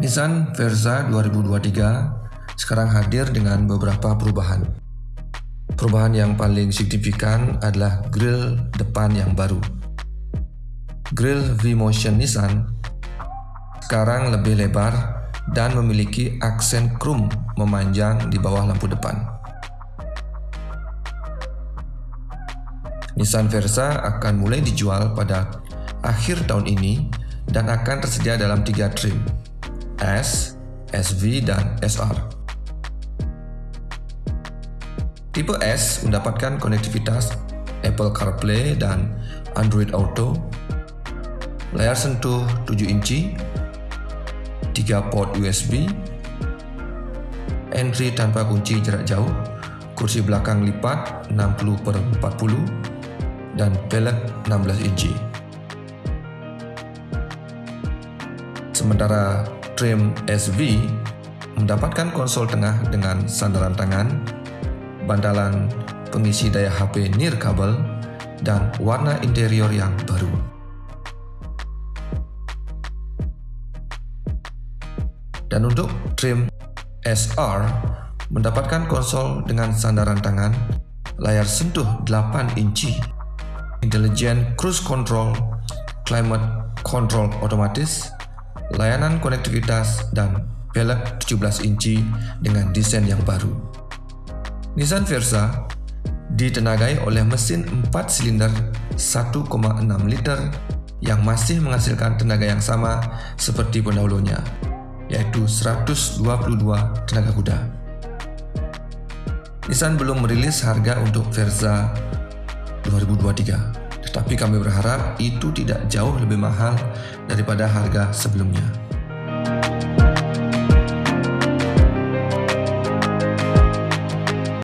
Nissan Verza 2023 sekarang hadir dengan beberapa perubahan. Perubahan yang paling signifikan adalah grill depan yang baru. Grill V-Motion Nissan sekarang lebih lebar dan memiliki aksen chrome memanjang di bawah lampu depan. Nissan Versa akan mulai dijual pada akhir tahun ini dan akan tersedia dalam tiga trim, S, SV, dan SR. Tipe S mendapatkan konektivitas Apple CarPlay dan Android Auto, layar sentuh 7 inci, 3 port USB, entry tanpa kunci jarak jauh, kursi belakang lipat 60 per 40, dan velg 16 inci. Sementara trim SV mendapatkan konsol tengah dengan sandaran tangan, bantalan pengisi daya HP nirkabel, dan warna interior yang baru. Dan untuk trim SR mendapatkan konsol dengan sandaran tangan, layar sentuh 8 inci, intelligent cruise control, climate control otomatis, layanan konektivitas, dan velg 17 inci dengan desain yang baru. Nissan Versa ditenagai oleh mesin 4 silinder 1,6 liter yang masih menghasilkan tenaga yang sama seperti pendahulunya, yaitu 122 tenaga kuda. Nissan belum merilis harga untuk Versa 2023, tetapi kami berharap itu tidak jauh lebih mahal daripada harga sebelumnya.